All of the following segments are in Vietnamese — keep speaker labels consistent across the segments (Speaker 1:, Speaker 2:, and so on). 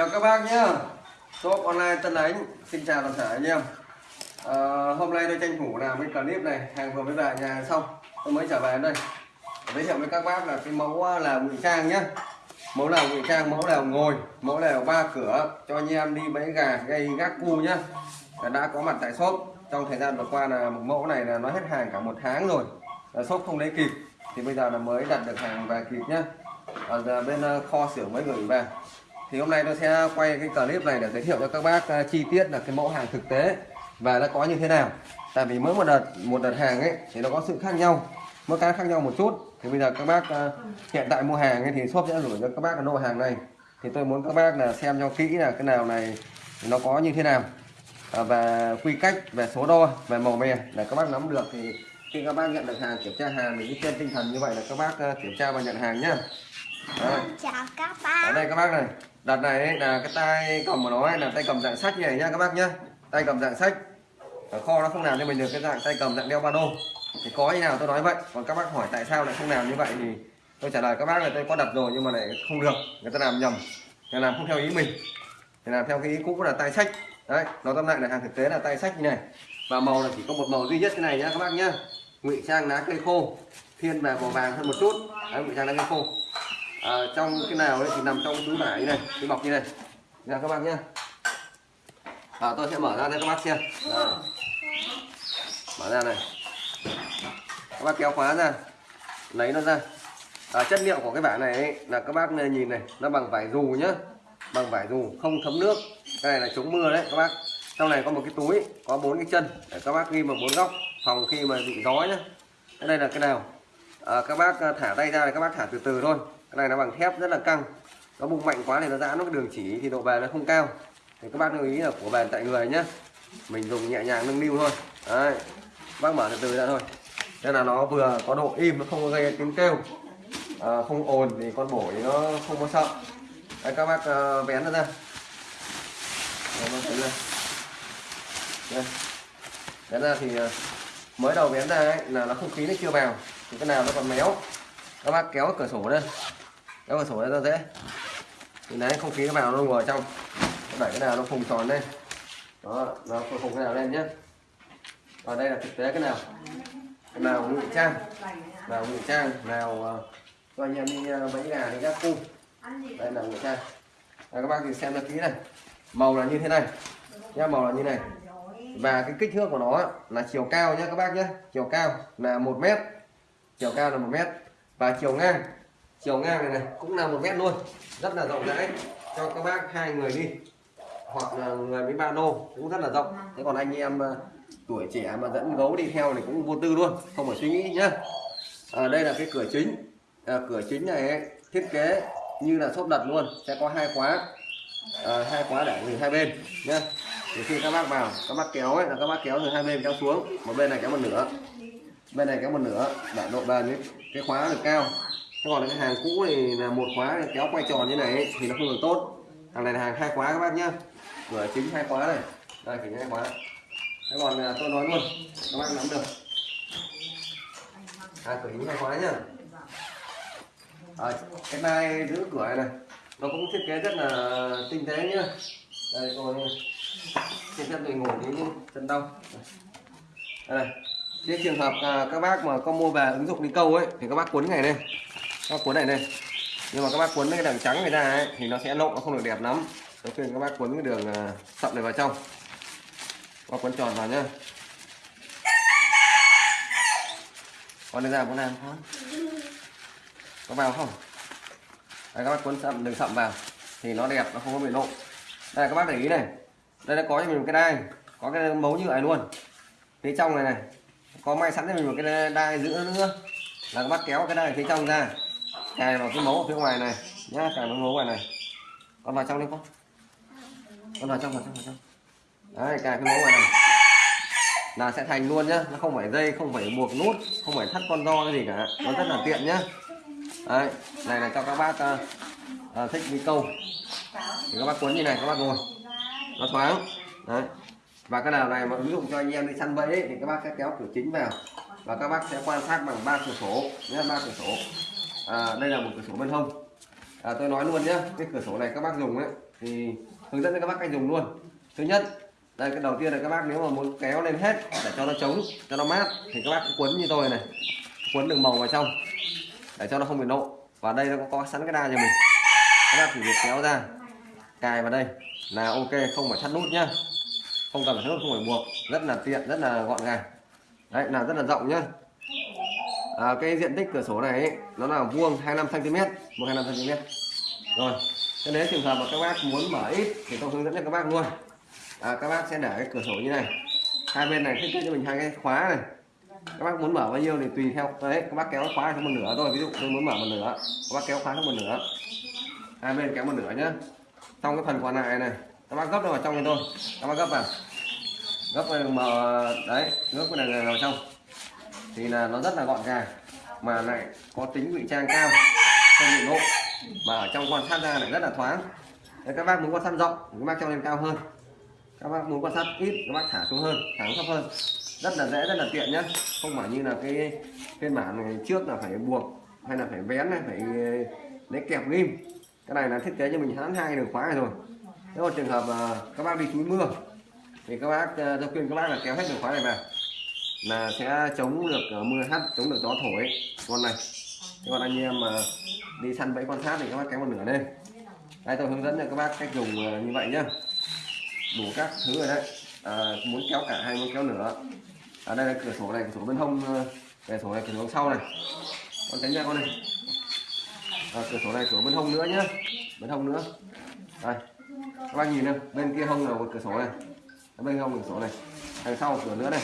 Speaker 1: chào các bác nhé shop online Tân Ánh xin chào toàn thể anh em. À, hôm nay tôi tranh thủ làm cái clip này hàng vừa mới về nhà xong tôi mới trở về đây. Giới thiệu với các bác là cái mẫu à, là ngụy trang nhé mẫu là ngụy trang mẫu là ngồi mẫu là ba cửa cho anh em đi bẫy gà gây gác cu nhá. Đã có mặt tại shop. Trong thời gian vừa qua là một mẫu này là nó hết hàng cả một tháng rồi. Là shop không lấy kịp thì bây giờ là mới đặt được hàng về kịp nhá. Ở à, bên à, kho xưởng mới gửi về thì hôm nay tôi sẽ quay cái clip này để giới thiệu cho các bác à, chi tiết là cái mẫu hàng thực tế và nó có như thế nào. Tại vì mỗi một đợt một đợt hàng ấy thì nó có sự khác nhau, mỗi cái khác nhau một chút. Thì bây giờ các bác à, hiện tại mua hàng ấy thì shop sẽ gửi cho các bác cái lô hàng này. Thì tôi muốn các bác là xem cho kỹ là cái nào này nó có như thế nào. À, và quy cách, về số đo, về màu mè để các bác nắm được thì khi các bác nhận được hàng kiểm tra hàng thì trên tinh thần như vậy là các bác ờ, kiểm tra và nhận hàng nhá. Đấy.
Speaker 2: chào các
Speaker 1: ở
Speaker 2: bác
Speaker 1: đây các bác này đợt này ấy, là cái tay cầm của nó ấy, là tay cầm dạng sách như này nhá các bác nhá. Tay cầm dạng sách. Ở kho nó không làm cho mình được cái dạng tay cầm dạng đeo ba lô. Thì có như nào tôi nói vậy còn các bác hỏi tại sao lại không làm như vậy thì tôi trả lời các bác là tôi có đặt rồi nhưng mà lại không được người ta làm nhầm. Người làm không theo ý mình. Thì làm theo cái ý cũ là tay sách. Đấy nó tóm lại là hàng thực tế là tay sách như này. Và màu là chỉ có một màu duy nhất cái này nhá các bác nhá ngụy trang lá cây khô thiên về màu vàng hơn một chút. Đấy, ngụy trang lá cây khô. À, trong cái nào ấy thì nằm trong túi vải như này túi bọc như này nha các bác nhá. À, tôi sẽ mở ra cho các bác xem. À. mở ra này các bác kéo khóa ra lấy nó ra. À, chất liệu của cái vải này ấy, là các bác nhìn này nó bằng vải dù nhá. Bằng vải dù không thấm nước. Cái này là chống mưa đấy các bác. Trong này có một cái túi có bốn cái chân để các bác ghi vào bốn góc phòng khi mà bị gió nhá. Cái đây là cái nào? À, các bác à, thả tay ra thì các bác thả từ từ thôi. Cái này nó bằng thép rất là căng. Nó bung mạnh quá thì nó giãn nó cái đường chỉ thì độ bền nó không cao. Thì các bác lưu ý là của bền tại người nhé mình dùng nhẹ nhàng nâng niu thôi. Đấy. Bác mở từ từ ra thôi. Nên là nó vừa có độ im nó không có gây tiếng kêu. À, không ồn thì con bổ thì nó không có sợ. Đấy, các bác à, uh, vén nó ra. Đấy, vén đây. vén ra thì uh, mới đầu bén ra ấy, là nó không khí nó chưa vào. Thì cái nào nó còn méo. Các bác kéo cửa sổ lên. Kéo cửa sổ lên ra dễ. Thì đấy không khí nó vào nó ngồi ở trong. Đẩy cái nào nó phùng tròn lên. Đó nó phùng cái nào lên nhé. Và đây là thực tế cái nào. Cái nào ngụy trang. Nào ngụy trang nào ờ, cho anh em đi ờ, bẫy gà đi các cung đây là ngụy trang. Đây, các bác thì xem cho kỹ này. Màu là như thế này. Nhá màu là như này và cái kích thước của nó là chiều cao nhé các bác nhé chiều cao là một mét. Chiều cao là một mét. Và chiều ngang chiều ngang này này cũng là một mét luôn. Rất là rộng rãi. Cho các bác hai người đi. Hoặc là người với ba lô cũng rất là rộng. Thế còn anh em ờ, tuổi trẻ mà dẫn gấu đi theo thì cũng vô tư luôn không phải suy nghĩ nhá. À, đây là cái cửa chính. À, cửa chính này ấy, thiết kế như là xốp đặt luôn. Sẽ có hai khóa. À, hai khóa để từ hai bên nhá thì khi các bác vào các bác kéo ấy là các bác kéo từ hai bên kéo xuống một bên này kéo một nửa bên này kéo một nửa để độ bền ấy, cái khóa được cao. Thế còn cái hàng cũ thì là một khóa kéo quay tròn như này ấy, thì nó không được tốt. Hàng này là hàng hai khóa các bác nhá. Cửa chính hai khóa này đây thì hai khóa. Thế còn à, tôi nói luôn các bác nắm được. Hai cửa chính hai khóa nhá. À, cái này giữ cửa này, này nó cũng thiết kế rất là tinh tế nhá. Đây coi trên chân tôi ngủ đến chân đau đây này trên trường hợp à, các bác mà có mua về ứng dụng đi câu ấy thì các bác cuốn này đây các bác cuốn này đây nhưng mà các bác cuốn cái đường trắng này ra ấy thì nó sẽ lộ nó không được đẹp lắm. Tôi khuyên các bác cuốn cái đường à, sậm này vào trong. Các cuốn tròn vào nhá. Con này ra con làm không có vào không? Đây, các bác cuốn sậm đường sậm vào. Thì nó đẹp nó không có bị lộ đây các bác để ý này đây đã có cho mình một cái đai. Có cái mấu như vậy luôn. Phía trong này này. Có may sẵn cho mình một cái đai giữa nữa là các bác kéo cái đai phía trong ra. Cài vào cái mấu ở phía ngoài này. Nhá cài vào mấu ngoài này. Con vào trong đi con. Con vào trong vào trong vào trong. Đấy cài cái mấu ngoài này. Là sẽ thành luôn nhá. Nó không phải dây không phải buộc nút không phải thắt con do cái gì cả. Nó rất là tiện nhá. Đấy này là cho các bác uh, uh, thích đi câu. Thì các bác cuốn như này các bác ngồi nó thoáng. Đấy. Và cái nào này mà ứng dụng cho anh em đi săn bẫy ấy, thì các bác sẽ kéo cửa chính vào. Và các bác sẽ quan sát bằng ba cửa sổ nhé ba cửa sổ. À, đây là một cửa sổ bên hông. À, tôi nói luôn nhá cái cửa sổ này các bác dùng ấy thì hướng dẫn cho các bác cách dùng luôn. Thứ nhất đây cái đầu tiên là các bác nếu mà muốn kéo lên hết để cho nó chống cho nó mát thì các bác cứ quấn như tôi này. Quấn đường màu vào trong để cho nó không bị nộ. Và đây nó có, sẵn cái đa cho mình. Các bác chỉ việc kéo ra cài vào đây là ok không phải thắt nút nhá. Không cần phải thắt nút không phải buộc. Rất là tiện rất là gọn gàng. Đấy là rất là rộng nhá. À, cái diện tích cửa sổ này ấy, nó là vuông 25 cm vuông 25 cm rồi cho nếu trường hợp mà các bác muốn mở ít thì tôi hướng dẫn cho các bác luôn. À, các bác sẽ để cái cửa sổ như này. Hai bên này thiết kế cho mình hai cái khóa này. Các bác muốn mở bao nhiêu thì tùy theo đấy các bác kéo khóa xuống một nửa thôi. Ví dụ tôi muốn mở một nửa các bác kéo khóa xuống một nửa. Hai bên kéo một nửa nhá trong cái phần còn lại này các bác gấp nó vào trong này thôi. Các bác gấp vào. Gấp vào mở đấy gấp cái này vào trong. Thì là nó rất là gọn gàng mà lại có tính ngụy trang cao không bị lộ mà ở trong quan sát ra lại rất là thoáng. Đấy, các bác muốn quan sát rộng các bác cho lên cao hơn. Các bác muốn quan sát ít các bác thả xuống hơn thả xuống thấp hơn. Rất là dễ rất là tiện nhé không phải như là cái phiên bản này trước là phải buộc hay là phải vén này phải lấy kẹp ghim cái này là thiết kế cho mình hãng hai đường khóa này rồi. Nếu mà trường hợp uh, các bác đi túi mưa thì các bác ờ, uh, tôi khuyên các bác là kéo hết đường khóa này vào là sẽ chống được uh, mưa hắt chống được gió thổi. Con này thế còn anh em mà đi săn bẫy quan sát thì các bác kéo một nửa lên. Đây tôi hướng dẫn cho các bác cách dùng uh, như vậy nhá. Đủ các thứ rồi đấy. À, muốn kéo cả hay muốn kéo nửa. Ở à, đây là cửa sổ này cửa sổ bên hông cửa sổ này cửa sổ sau này. Con tránh ra con này à, cửa sổ này cửa bên hông nữa nhá. Bên hông nữa. Đây. Các bác nhìn này bên kia hông là một cửa sổ này. Bên hông cửa sổ này. Đằng sau cửa nữa này.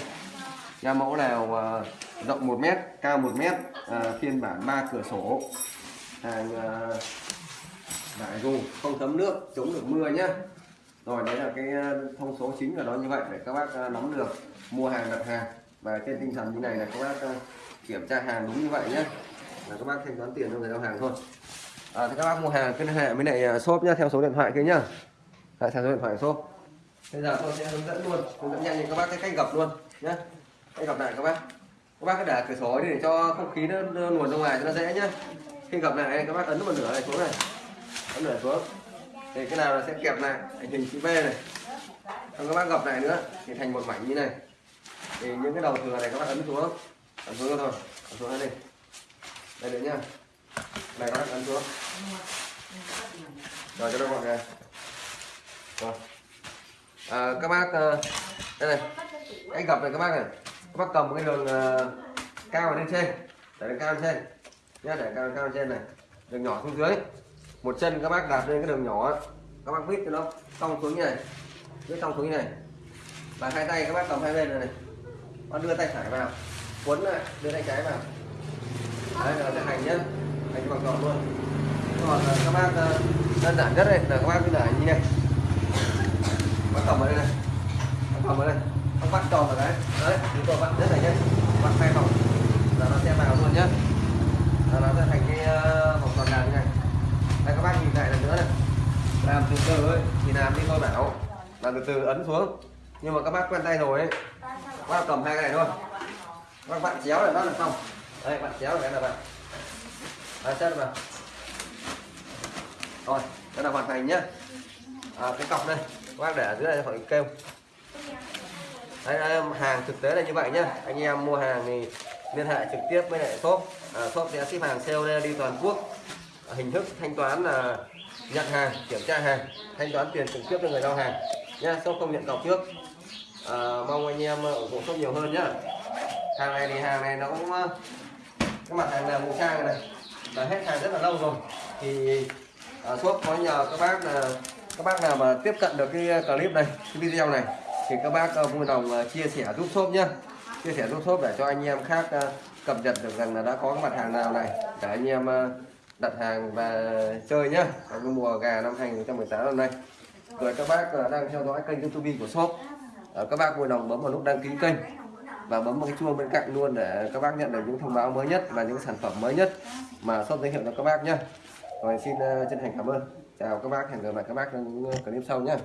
Speaker 1: Nhà mẫu nào uh, rộng 1 mét cao 1 mét uh, phiên bản 3 cửa sổ. Hàng uh, đại dù không thấm nước chống được mưa nhá. Rồi đấy là cái thông số chính là nó như vậy để các bác nắm được. Mua hàng đặt hàng. Và trên tinh thần như này là các bác kiểm tra hàng đúng như vậy nhé là các bác thanh toán tiền cho người giao hàng thôi à, thì các bác mua hàng cứ liên hệ với lại à, shop nhá theo số điện thoại kia nhá. Lại theo số điện thoại shop. Bây giờ tôi sẽ hướng dẫn luôn hướng dẫn nhanh cho các bác cái cách gập luôn nhé cách gập lại các bác. Các bác cứ để cửa sổ đi để cho không khí nó, nó luồn ra ngoài cho nó dễ nhá. Khi gập lại các bác ấn một nửa này xuống này. Ấn nửa xuống. Thì cái nào là sẽ kẹp lại thành hình chữ V này. Xong các bác gập lại nữa thì thành một mảnh như này. Thì những cái đầu thừa này các bác ấn xuống. Ấn xuống thôi ấn xuống đây đây được nhá này các bác ấn xuống rồi cho nó gọn gàng rồi. À, các bác ờ, đây này. Anh gặp này các bác này. Các bác cầm cái đường uh, cao lên trên. Để đường cao lên trên. Nhá để cao cao lên trên này. Đường nhỏ xuống dưới. Một chân các bác đặt lên cái đường nhỏ các bác vít cho nó cong xuống như này. Vít cong xuống như này. Và hai tay các bác cầm hai bên này, này. bác đưa tay phải vào. Cuốn lại đưa tay trái vào. Đấy là cái hành nhá hành bằng tròn luôn. Còn ờ, các bác ờ, đơn giản nhất đây là các bác cứ để như này. Bắt cầm ở đây này. Bắt cầm ở đây. Bác bắt tròn vào đấy. Đấy chúng tôi bắt rất là nhanh. Bắt hai vòng là nó sẽ vào luôn nhá. Là nó sẽ thành cái ờ, vòng tròn đàn như này. Đây, các bác nhìn lại lần nữa này. Làm từ từ ấy, thì làm đi tôi bảo. Làm từ từ ấn xuống. Nhưng mà các bác quen tay rồi ấy. Các bác cầm hai cái này thôi. Các bác bạn chéo là nó là xong. Đây bạn chéo cái là bạn à, chất vào rồi đây là hoàn thành nhá. À, cái cọc đây các bác để ở dưới này khỏi kêu. Đây, hàng thực tế là như vậy nhá. Anh em mua hàng thì liên hệ trực tiếp với lại shop. À, shop sẽ ship hàng COD đi toàn quốc. À, hình thức thanh toán là nhận hàng kiểm tra hàng thanh toán tiền trực tiếp cho người giao hàng. Nhá shop không nhận cọc trước. À, mong anh em ờ, ủng hộ shop nhiều hơn nhá. Hàng này thì hàng này nó cũng ờ, cái mặt hàng là ngũ trang này là hết hàng rất là lâu rồi. Thì à, shop có nhờ các bác là các bác nào mà tiếp cận được cái à, clip này cái video này thì các bác uh, vui lòng uh, chia sẻ giúp shop nhá. Chia sẻ giúp shop để cho anh em khác uh, cập nhật được rằng là đã có cái mặt hàng nào này để anh em uh, đặt hàng và chơi nhá. Trong cái mùa gà năm 2018 năm nay. Rồi các bác uh, đang theo dõi kênh youtube của shop. Uh, các bác vui lòng bấm vào nút đăng ký kênh và bấm vào cái chuông bên cạnh luôn để các bác nhận được những thông báo mới nhất và những sản phẩm mới nhất mà shop giới thiệu cho các bác nhé rồi xin ờ, chân thành cảm ơn. Chào các bác, hẹn gặp lại các bác trong những ờ, clip sau nhé